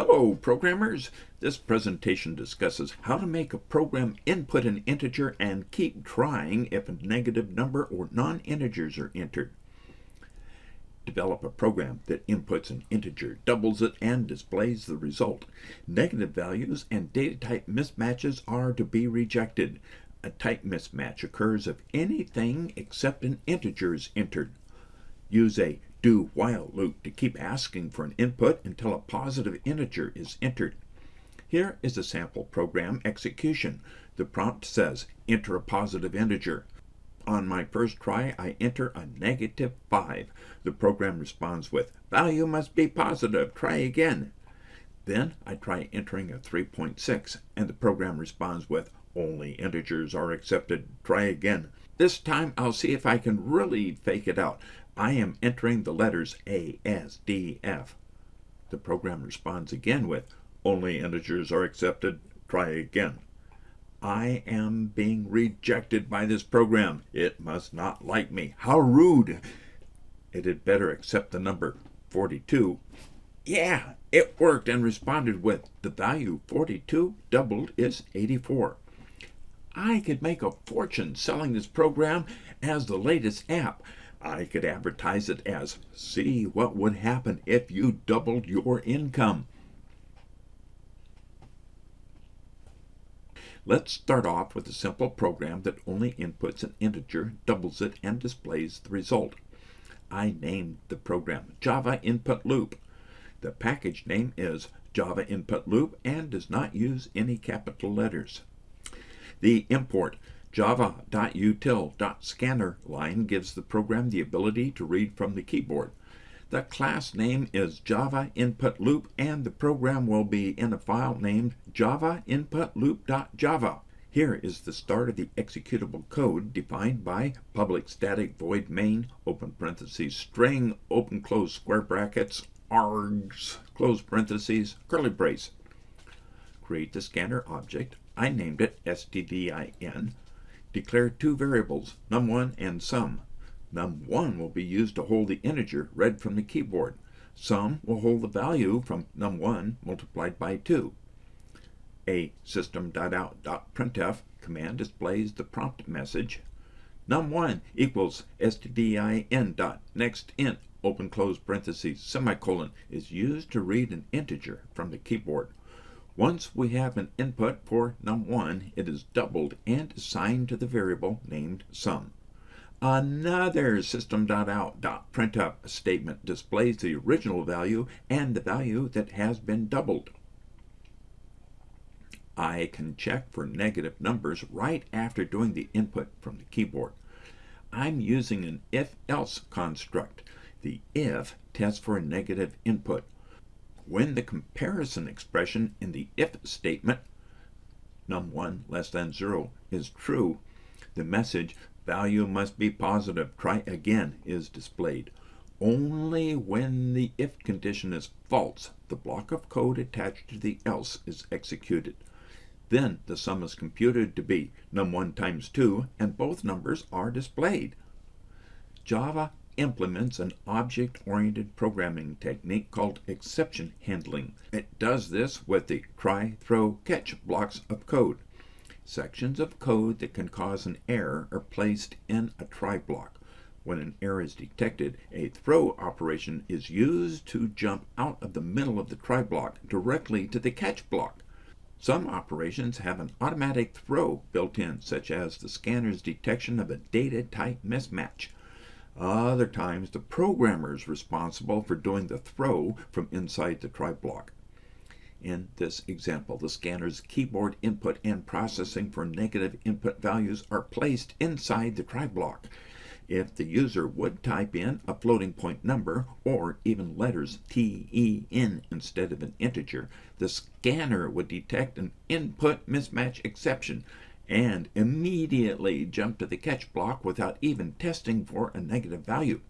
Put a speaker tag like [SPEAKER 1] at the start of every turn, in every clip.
[SPEAKER 1] Hello, programmers! This presentation discusses how to make a program input an integer and keep trying if a negative number or non-integers are entered. Develop a program that inputs an integer, doubles it, and displays the result. Negative values and data type mismatches are to be rejected. A type mismatch occurs if anything except an integer is entered. Use a do while loop to keep asking for an input until a positive integer is entered. Here is a sample program execution. The prompt says, enter a positive integer. On my first try, I enter a negative 5. The program responds with, value must be positive, try again. Then I try entering a 3.6, and the program responds with, only integers are accepted, try again. This time I'll see if I can really fake it out. I am entering the letters A, S, D, F. The program responds again with, only integers are accepted, try again. I am being rejected by this program. It must not like me. How rude. It had better accept the number 42. Yeah, it worked and responded with, the value 42 doubled is 84. I could make a fortune selling this program as the latest app. I could advertise it as, see what would happen if you doubled your income. Let's start off with a simple program that only inputs an integer, doubles it, and displays the result. I named the program Java Input Loop. The package name is Java Input Loop and does not use any capital letters. The import java.util.scanner line gives the program the ability to read from the keyboard. The class name is Java Input Loop and the program will be in a file named java input loop.java. Here is the start of the executable code defined by public static void main open parentheses string open close square brackets args close parentheses curly brace. Create the scanner object. I named it stdin Declare two variables, num1 and sum. Num1 will be used to hold the integer read from the keyboard. Sum will hold the value from num1 multiplied by 2. A system.out.printf command displays the prompt message num1 equals stdin dot next int open close parentheses semicolon is used to read an integer from the keyboard. Once we have an input for num1, it is doubled and assigned to the variable named sum. Another system.out.printf statement displays the original value and the value that has been doubled. I can check for negative numbers right after doing the input from the keyboard. I'm using an if-else construct. The if tests for a negative input, when the comparison expression in the if statement, num1 less than 0, is true, the message value must be positive, try again is displayed. Only when the if condition is false, the block of code attached to the else is executed. Then the sum is computed to be num1 times 2, and both numbers are displayed. Java implements an object-oriented programming technique called exception handling. It does this with the try, throw, catch blocks of code. Sections of code that can cause an error are placed in a try block. When an error is detected, a throw operation is used to jump out of the middle of the try block directly to the catch block. Some operations have an automatic throw built in, such as the scanner's detection of a data type mismatch. Other times, the programmer is responsible for doing the throw from inside the try block. In this example, the scanner's keyboard input and processing for negative input values are placed inside the try block. If the user would type in a floating point number or even letters TEN instead of an integer, the scanner would detect an input mismatch exception and immediately jump to the catch block without even testing for a negative value.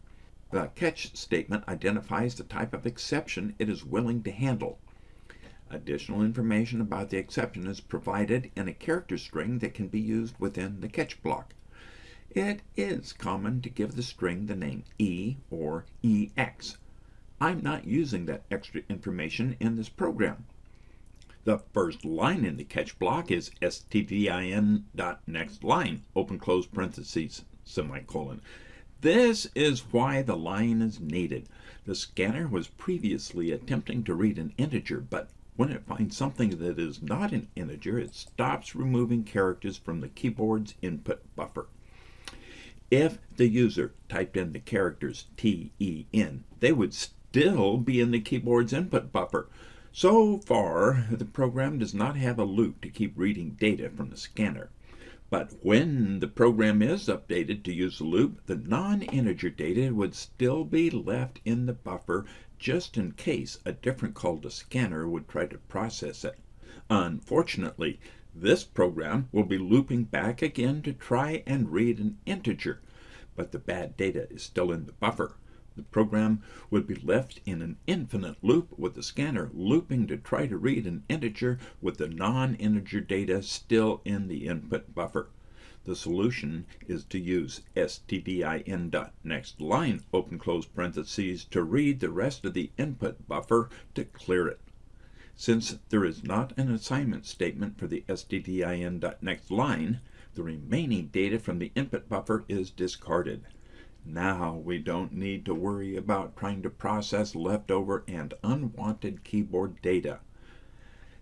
[SPEAKER 1] The catch statement identifies the type of exception it is willing to handle. Additional information about the exception is provided in a character string that can be used within the catch block. It is common to give the string the name E or EX. I'm not using that extra information in this program. The first line in the catch block is stdin.nextLine, open close parentheses, semicolon. This is why the line is needed. The scanner was previously attempting to read an integer, but when it finds something that is not an integer, it stops removing characters from the keyboard's input buffer. If the user typed in the characters T-E-N, they would still be in the keyboard's input buffer. So far, the program does not have a loop to keep reading data from the scanner. But when the program is updated to use the loop, the non-integer data would still be left in the buffer just in case a different call to scanner would try to process it. Unfortunately, this program will be looping back again to try and read an integer, but the bad data is still in the buffer. The program would be left in an infinite loop with the scanner looping to try to read an integer with the non-integer data still in the input buffer. The solution is to use stdin.nextLine open close parentheses to read the rest of the input buffer to clear it. Since there is not an assignment statement for the stdin.nextLine, the remaining data from the input buffer is discarded. Now we don't need to worry about trying to process leftover and unwanted keyboard data.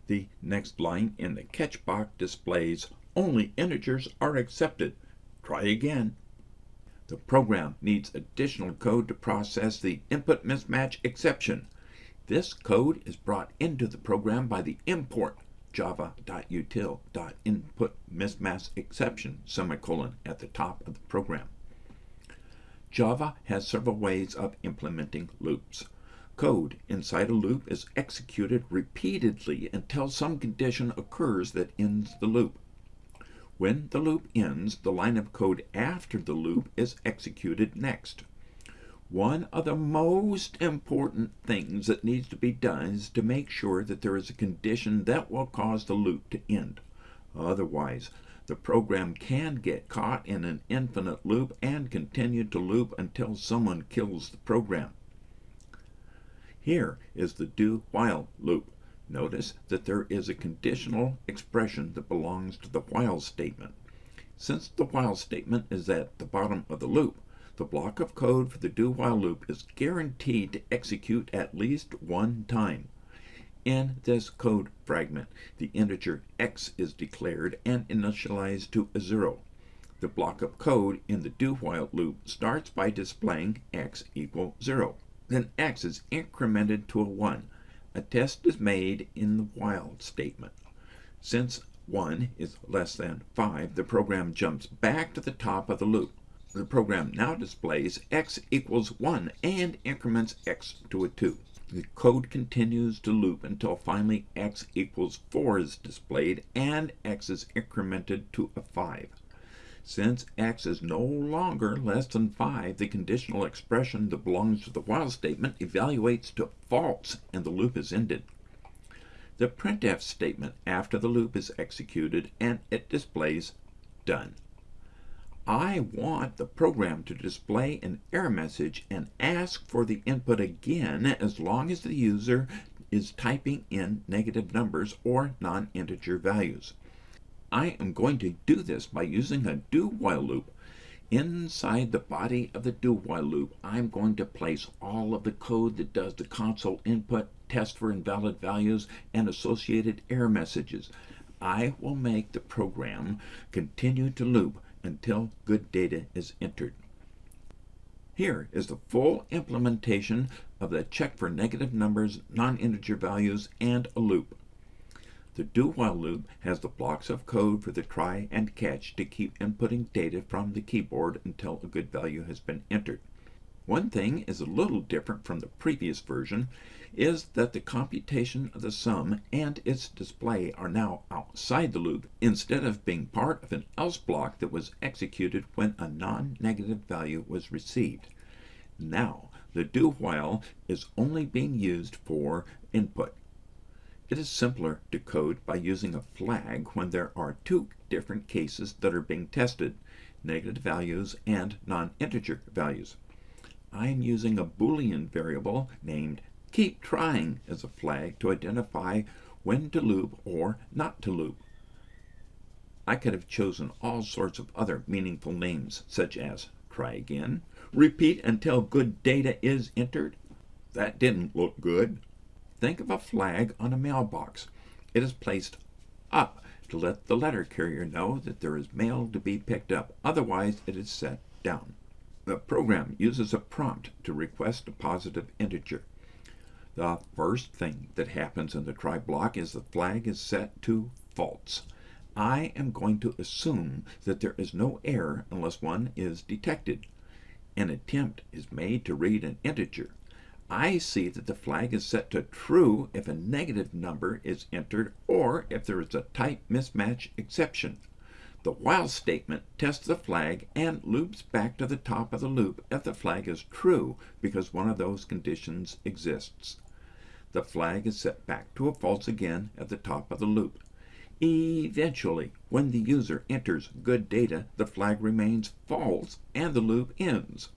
[SPEAKER 1] The next line in the catch box displays only integers are accepted. Try again. The program needs additional code to process the input mismatch exception. This code is brought into the program by the import java.util.inputMismatchException semicolon at the top of the program. Java has several ways of implementing loops. Code inside a loop is executed repeatedly until some condition occurs that ends the loop. When the loop ends, the line of code after the loop is executed next. One of the most important things that needs to be done is to make sure that there is a condition that will cause the loop to end. Otherwise, the program can get caught in an infinite loop and continue to loop until someone kills the program. Here is the do while loop. Notice that there is a conditional expression that belongs to the while statement. Since the while statement is at the bottom of the loop, the block of code for the do while loop is guaranteed to execute at least one time. In this code fragment, the integer x is declared and initialized to a 0. The block of code in the do-while loop starts by displaying x equal 0. Then x is incremented to a 1. A test is made in the while statement. Since 1 is less than 5, the program jumps back to the top of the loop. The program now displays x equals 1 and increments x to a 2. The code continues to loop until finally x equals 4 is displayed and x is incremented to a 5. Since x is no longer less than 5, the conditional expression that belongs to the while statement evaluates to false and the loop is ended. The printf statement after the loop is executed and it displays done. I want the program to display an error message and ask for the input again as long as the user is typing in negative numbers or non-integer values. I am going to do this by using a do-while loop. Inside the body of the do-while loop, I'm going to place all of the code that does the console input, test for invalid values, and associated error messages. I will make the program continue to loop until good data is entered. Here is the full implementation of the check for negative numbers, non-integer values, and a loop. The do-while loop has the blocks of code for the try and catch to keep inputting data from the keyboard until a good value has been entered. One thing is a little different from the previous version is that the computation of the sum and its display are now outside the loop instead of being part of an else block that was executed when a non-negative value was received. Now, the do while is only being used for input. It is simpler to code by using a flag when there are two different cases that are being tested, negative values and non-integer values. I'm using a Boolean variable named keep trying as a flag to identify when to loop or not to loop. I could have chosen all sorts of other meaningful names, such as try again, repeat until good data is entered. That didn't look good. Think of a flag on a mailbox. It is placed up to let the letter carrier know that there is mail to be picked up. Otherwise, it is set down. The program uses a prompt to request a positive integer. The first thing that happens in the try block is the flag is set to false. I am going to assume that there is no error unless one is detected. An attempt is made to read an integer. I see that the flag is set to true if a negative number is entered or if there is a type mismatch exception. The while statement tests the flag and loops back to the top of the loop if the flag is true because one of those conditions exists. The flag is set back to a false again at the top of the loop. Eventually, when the user enters good data, the flag remains false and the loop ends.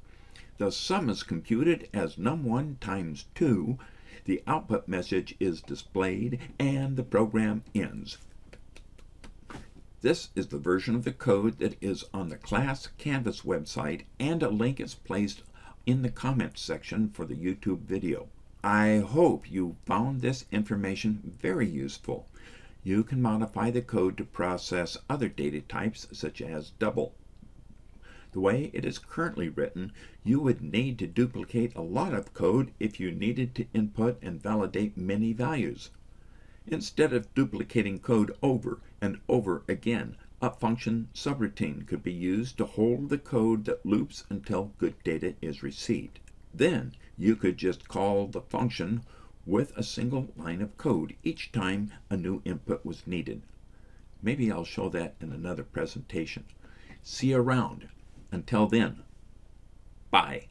[SPEAKER 1] The sum is computed as num1 times 2, the output message is displayed, and the program ends. This is the version of the code that is on the class Canvas website, and a link is placed in the comments section for the YouTube video. I hope you found this information very useful. You can modify the code to process other data types such as double. The way it is currently written, you would need to duplicate a lot of code if you needed to input and validate many values. Instead of duplicating code over and over again, a function subroutine could be used to hold the code that loops until good data is received. Then you could just call the function with a single line of code each time a new input was needed. Maybe I'll show that in another presentation. See you around. Until then, bye.